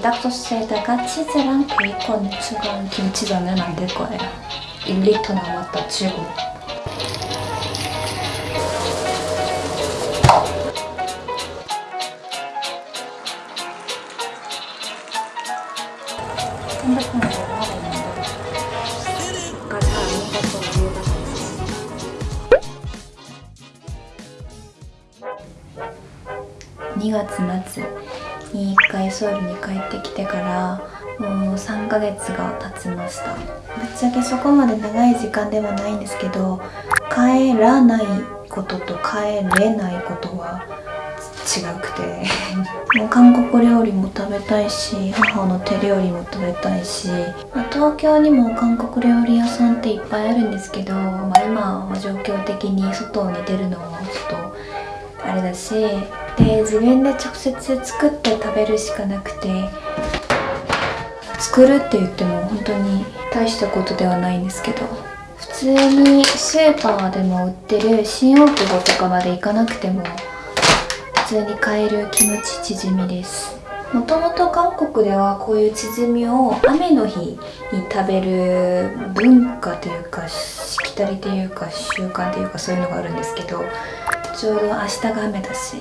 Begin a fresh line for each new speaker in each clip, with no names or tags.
불닭 소스에다가 치즈랑 베이컨을 추가한 김치전을 만들 거예요. 1리터 남았다 치고. 핸드폰으로 하고 있는데 아까 잘안 익었던 위에다가 2月末 に1回ソウルに帰ってきてからもう3ヶ月が経ちました。ぶっちゃけそこまで長い時間ではないんですけど帰らないことと帰れないことは違くて。もう韓国料理も食べたいし母の手料理も食べたいし、まあ東京にも韓国料理屋さんっていっぱいあるんですけど、まあ、今は状況的に外に出るのはちょっとあれだしで自分で直接作って食べるしかなくて作るって言っても本当に大したことではないんですけど普通にスーパーでも売ってる新大久保とかまで行かなくても普通に買えるキムチチヂミです。もともと韓国ではこういうチヂミを雨の日に食べる文化というかしきたりというか習慣というかそういうのがあるんですけどちょうど明日が雨だし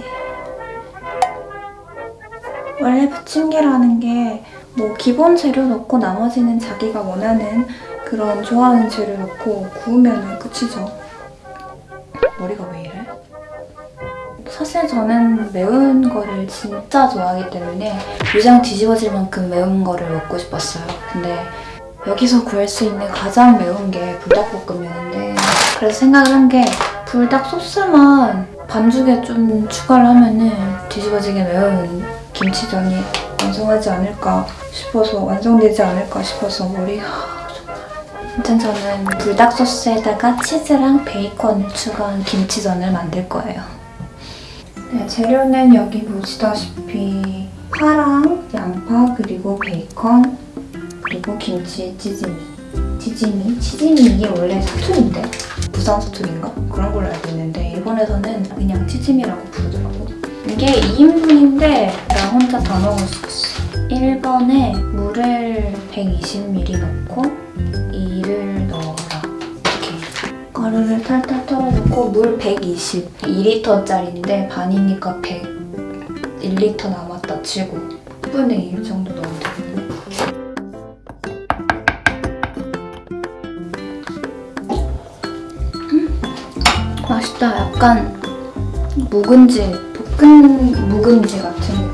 원래 부침개라는 게 뭐 기본 재료 넣고 나머지는 자기가 원하는 그런 좋아하는 재료 넣고 구우면 끝이죠. 머리가 왜 이래? 사실 저는 매운 거를 진짜 좋아하기 때문에 위장 뒤집어질 만큼 매운 거를 먹고 싶었어요. 근데 여기서 구할 수 있는 가장 매운 게 불닭볶음면인데 그래서 생각을 한 게 불닭 소스만 반죽에 좀 추가를 하면 은 뒤집어지게 매운 김치전이 완성하지 않을까 싶어서 완성되지 않을까 싶어서 머리 아무튼 저는 불닭 소스에다가 치즈랑 베이컨을 추가한 김치전을 만들 거예요. 네, 재료는 여기 보시다시피 파랑 양파 그리고 베이컨 그리고 김치 찌짐이 찌짐이? 치짐이 이게 원래 사투리인데 부산 사투리인가? 그런 걸로 알고 있는데 일본에서는 그냥 치짐이라고 부르더라고 이게 2인분인데 나 혼자 다 먹을 수 있어. 1번에 물을 120ml 넣고 이를 넣어라. 이렇게. 가루를 탈탈 털어놓고 물 120 2리터짜리인데 반이니까 100 1리터 남았다 치고 10분의 1 정도 넣으면 되겠네. 맛있다. 약간 묵은지, 볶은 묵은지 같은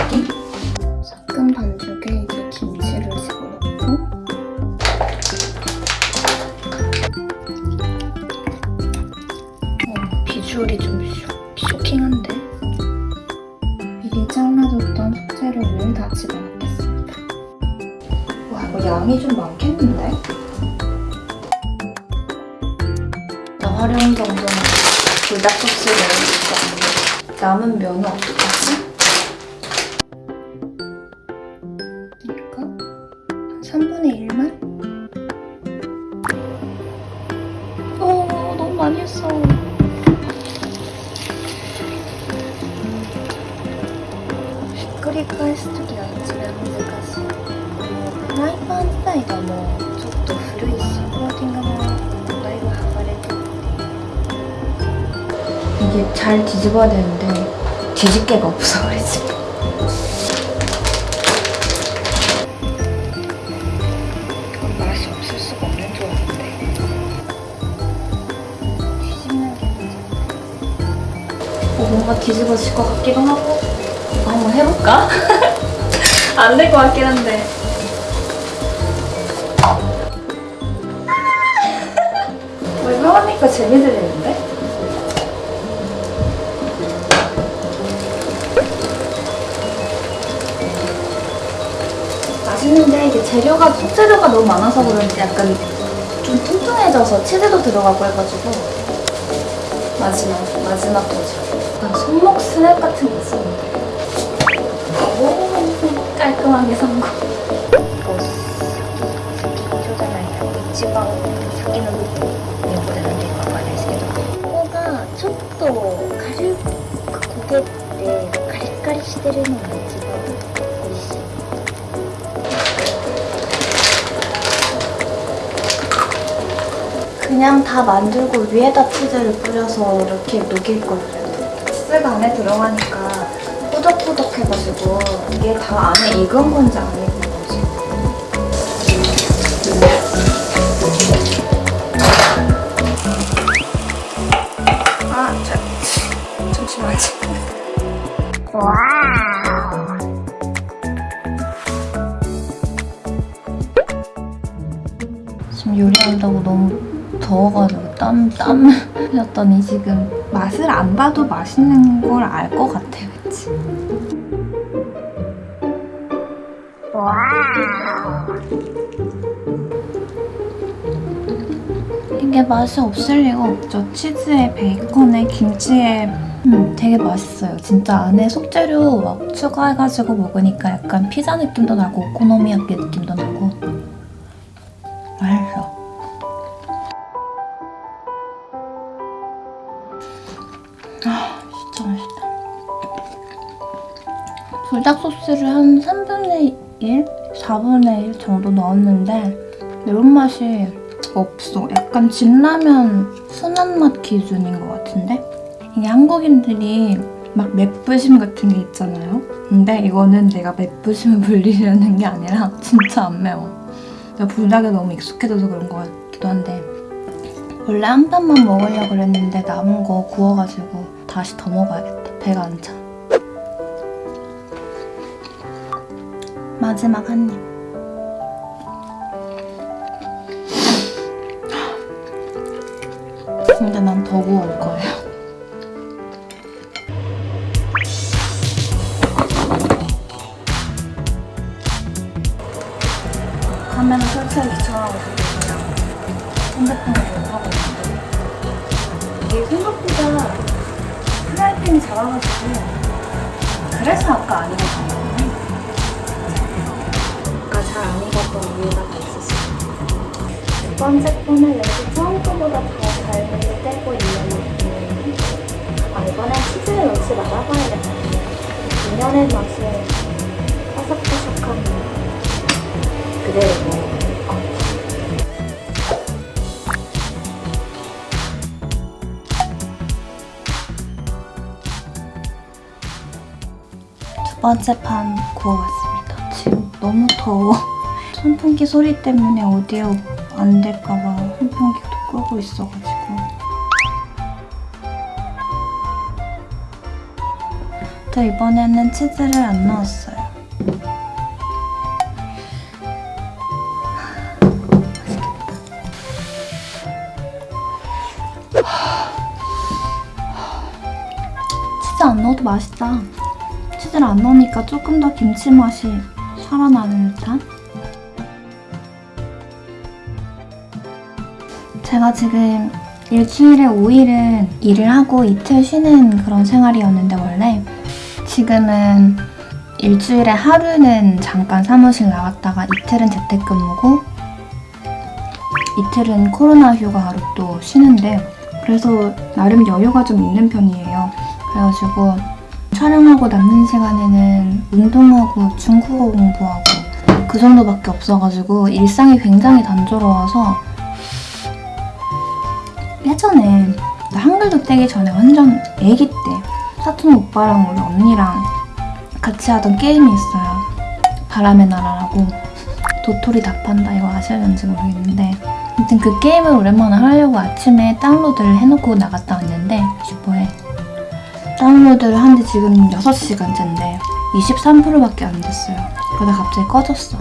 양이 좀 많겠는데? 나 활용 정도는 불닭 소스를 남은 면은 어떡하 이게 잘 뒤집어야 되는데 뒤집개가 없어 우리 집. 맛이 없을 수가 없는. 뒤집는 게 어, 뭔가 뒤집어질 것 같기도 하고 어, 한번 해볼까? 안 될 것 같긴 한데. 뭐 이거 하니까 재미 들리는데? 이게 재료가 속재료가 너무 많아서 그런지 약간 좀 퉁퉁해져서 치즈도 들어가고 해가지고 마지막 마지막 도전 약간 손목 스냅 같은 게 있었는데. 오 깔끔하게 성공 이거 기초잖아요 이지방 섞이는 부분보다는
되게 가려있어요 코가 촉도 가릴 고개 때 가리가리 시대리는 거지방
그냥 다 만들고 위에다 치즈를 뿌려서 이렇게 녹일 거예요. 치즈가 안에 들어가니까 꾸덕꾸덕해가지고 이게 다 안에 익은 건지 안 익은 건지. 아, 자, 잠시만요. 지금 요리한다고 너무 더워가지고 땀, 땀 흘렸더니 지금 맛을 안 봐도 맛있는 걸 알 것 같아, 그치? 이게 맛이 없을 리가 없죠. 치즈에 베이컨에 김치에 음, 되게 맛있어요. 진짜 안에 속재료 막 추가해가지고 먹으니까 약간 피자 느낌도 나고 오코노미야끼 느낌도 나고 맛있다. 불닭 소스를 한 3분의 1? 4분의 1 정도 넣었는데 매운맛이 없어. 약간 진라면 순한 맛 기준인 것 같은데? 이게 한국인들이 막 맵부심 같은 게 있잖아요? 근데 이거는 내가 맵부심을 불리려는 게 아니라 진짜 안 매워. 내가 불닭에 너무 익숙해져서 그런 것 같기도 한데 원래 한 판만 먹으려고 그랬는데 남은 거 구워가지고 다시 더 먹어야겠다. 배가 안 차. 마지막 한 입. 근데 난 더 구워올 거예요. 카메라 설치하기 귀찮아가지고 그냥 핸드폰으로 하고 있는데 이게 생각보다 프라이팬이 작아가지고 그래서 아까 안 익었던 거네 아까 잘 안 익었던 이유가 다 있었어요. 두 번째 거는 역시 처음 거보다 더잘 떼고 있는 느낌이에요 아 이번엔 치즈를 넣지 말아봐야겠다. 인연의 맛을 바삭바삭한 그대로 번째 판 구워봤습니다. 지금 너무 더워. 선풍기 소리 때문에 오디오 안 될까봐 선풍기도 끄고 있어가지고. 또 이번에는 치즈를 안 넣었어요. 치즈 안 넣어도 맛있다. 치즈를 안 넣으니까 조금 더 김치 맛이 살아나는 듯한? 제가 지금 일주일에 5일은 일을 하고 이틀 쉬는 그런 생활이었는데 원래 지금은 일주일에 하루는 잠깐 사무실 나갔다가 이틀은 재택근무고 이틀은 코로나 휴가로 또 쉬는데 그래서 나름 여유가 좀 있는 편이에요. 그래가지고 촬영하고 남는 시간에는 운동하고 중국어 공부하고 그 정도밖에 없어가지고 일상이 굉장히 단조로워서 예전에 나 한글도 떼기 전에 완전 애기 때 사촌 오빠랑 우리 언니랑 같이 하던 게임이 있어요. 바람의 나라라고. 도토리 답한다. 이거 아시는지 모르겠는데. 아무튼 그 게임을 오랜만에 하려고 아침에 다운로드를 해놓고 나갔다 왔는데 다운로드를 한 지 지금 6시간째인데 23%밖에 안 됐어요. 그러다 갑자기 꺼졌어.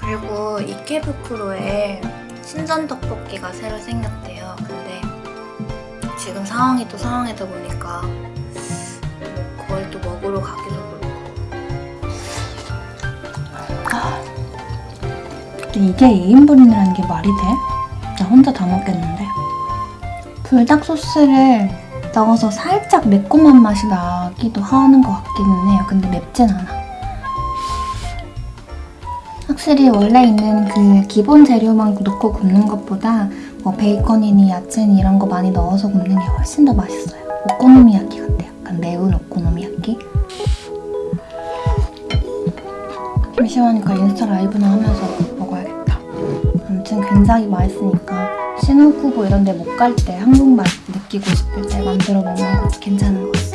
그리고 이케부쿠로에 신전 떡볶이가 새로 생겼대요. 근데 지금 상황이 또 상황이다 보니까 뭐 거의 또 먹으러 가기도 그렇고. 아, 근데 이게 2인분이라는 게 말이 돼? 나 혼자 다 먹겠는데. 불닭 소스를 넣어서 살짝 매콤한 맛이 나기도 하는 것 같기는 해요. 근데 맵진 않아. 확실히 원래 있는 그 기본 재료만 넣고 굽는 것보다 뭐 베이컨이니 야채니 이런 거 많이 넣어서 굽는 게 훨씬 더 맛있어요. 오코노미야키 같아. 약간 매운 오코노미야키. 심심하니까 인스타 라이브나 하면서 먹어야겠다. 굉장히 맛있으니까 신혼부부 이런 데 못 갈 때 한국 맛 느끼고 싶을 때 만들어 먹는 것도 괜찮은 것 같아요.